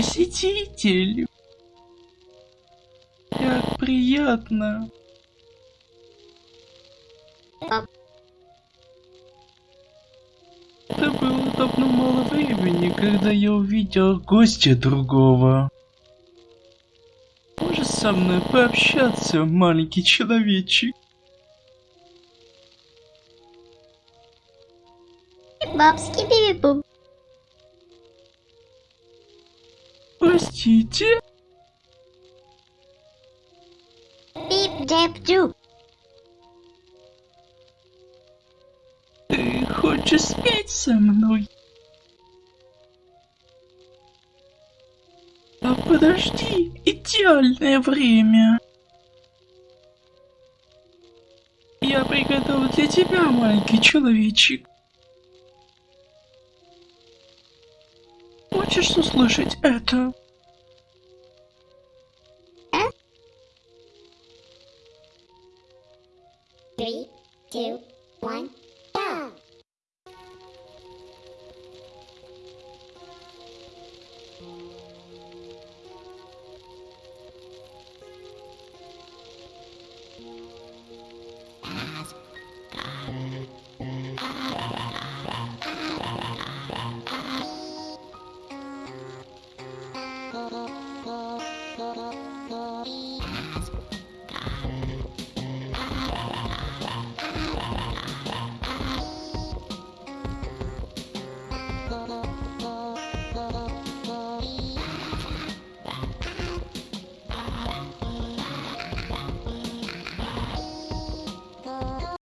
посетитель. Как приятно. Пап. Это было давно мало времени, когда я увидел гостя другого. Можешь со мной пообщаться, маленький человечек? Бабский биби-бум. Простите? Бип-деп-дю. Ты хочешь спеть со мной? А подожди, идеальное время. Я приготовил для тебя, маленький человечек. хочешь услышать это? Three, two, one.